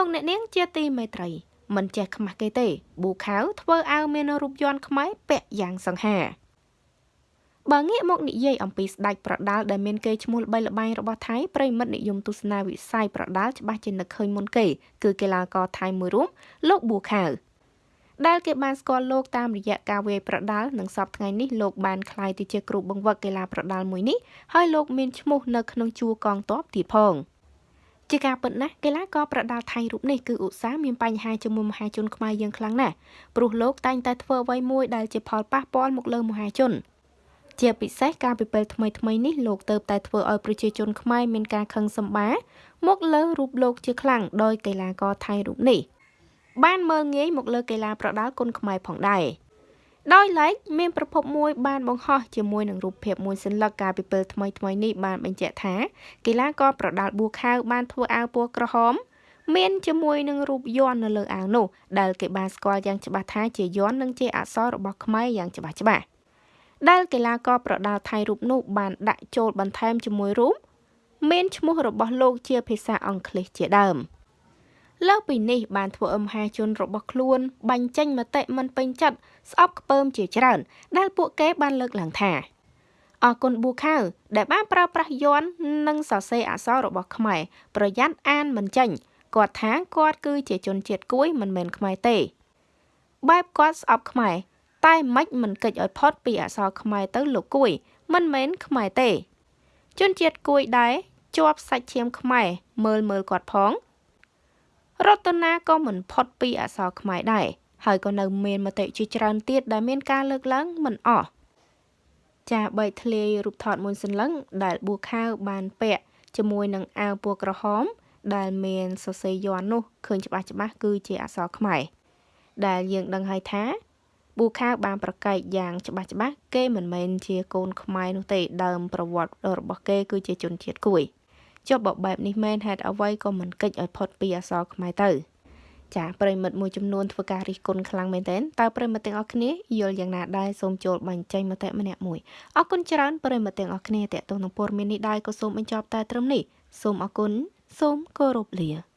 លោកអ្នកនាងជាទីមេត្រីមិនចេះខ្មាស់គេទេប៊ូខាវធ្វើអាវមានរូបយន្តខ្មែរពាក់យ៉ាងសង្ហាបើងាកមកនិយាយអំពីស្ដេចប្រដាល់ដែលមានគេឈ្មោះល្បីល្បាញរបស់ថៃប្រិមិត្តនិយមទស្សនាវិស័យប្រដាល់ច្បាស់ជានឹកឃើញមុនគេ គឺកីឡាករថៃមួយរូបលោកប៊ូខាវដែលគេបានស្គាល់លោកតាមរយៈការវាយប្រដាល់និងសពថ្ងៃនេះលោកបានក្លាយទៅជាគ្រូបង្វឹកកីឡាប្រដាល់មួយនេះហើយលោកមានឈ្មោះនៅក្នុងជួរកងទ័ពទៀតផង ជាការពិតណាស់កីឡាករប្រដាល់ថៃរូបនេះគឺឧស្សាហ៍មានបញ្ហាជាមួយមហាជនខ្មែរយើងខ្លាំងណាស់ព្រោះលោកតែងតែធ្វើអ្វីមួយដែលជាផលប៉ះពាល់មកលើមហាជនជាពិសេសការពិពេលថ្មីថ្មីនេះលោកទៅតែធ្វើឲ្យប្រជាជនខ្មែរមានការខឹងសម្បាមកលើរូបលោកជាខ្លាំងដោយកីឡាករថៃរូបនេះបានមើលងាយមកលើកីឡាប្រដាល់គុនខ្មែរផងដែរ ដោយឡែកមានប្រភពមួយបានបង្ហោះជាមួយនឹងរូបភាពមួយសន្លឹកកាលពីពេលថ្មីថ្មីនេះបានបញ្ជាក់ថាកីឡាករប្រដាល់ប៊ូខាវបានធ្វើអាវពណ៌ក្រហមមានជាមួយនឹងរូបយ័ន្តនៅលើអាវនោះដែលគេបានស្គាល់យ៉ាងច្បាស់ថាជាយ័ន្តនិងជាអក្សររបស់ខ្មែរយ៉ាងច្បាស់ច្បាស់ដែលកីឡាករប្រដាល់ថៃរូបនោះបានដាក់ចូលបន្ថែមជាមួយរូបមានឈ្មោះរបស់លោកជាភាសាអង់គ្លេសជាដើម លើសពីនេះបានធ្វើឲ្យមហាជនរបស់ខ្លួនបាញ់ចេញមតិមិនពេញចិត្តស្អប់ខ្ពើមជាច្រើន ដែលពួកគេបានលើកឡើងថាអរគុណប៊ូខាវដែលបានប្រើប្រាស់យ័ន្តនិងសរសេរអក្សររបស់ខ្មែរប្រយ័ត្នអានមិនចេញគាត់ថាគាត់គឺជាជនជាតិគួយមិនមែនខ្មែរទេបែបគាត់ស្អប់ខ្មែរតែមិនមិនកិច្ចឲ្យផុតពីអក្សរខ្មែរទៅលោកគួយ មិនមែនខ្មែរទេ ជនជាតិគួយដែរជាប់សាច់ឈាមខ្មែរមើលមើលគាត់ផង រតនាក៏មិនផុតពីអក្សរខ្មែរដែរហើយក៏នៅមានមតិជាច្រើនទៀតដែលមានការលើកឡើងមិនអស់ចាបីធ្លាយរូបថតមួយសន្លឹងដែលប៊ូខាវបានពាក់ជាមួយនឹងអាវពណ៌ក្រហម ដែលមានសរសេរយ័ន្តនោះឃើញច្បាស់ច្បាស់គឺជាអក្សរខ្មែរដែលយើងដឹងហើយថាប៊ូខាវបានប្រកែកយ៉ាងច្បាស់ច្បាស់គេមិនមែនជាកូនខ្មែរនោះទេដើមប្រវត្តិរបស់គេគឺជាជនជាតិគួយ ចុះបើបែបនេះមែនហេតុអ្វីក៏មិនកិច្ចឲ្យផុតពីអសរខ្មែរទៅចាប្រិមិត្តមួយចំនួនធ្វើការរិះគន់ខ្លាំងមែនទែនតើប្រិមិត្តទាំងអស់គ្នាយល់យ៉ាងណាដែរសូមចូលបញ្ចេញមតិម្នាក់មួយអរគុណច្រើនប្រិមិត្តទាំងអស់គ្នាតេតងនឹងព័ត៌មាននេះដែរក៏សូមបញ្ចប់តែត្រឹមនេះសូមអរគុណសូមគោរពលា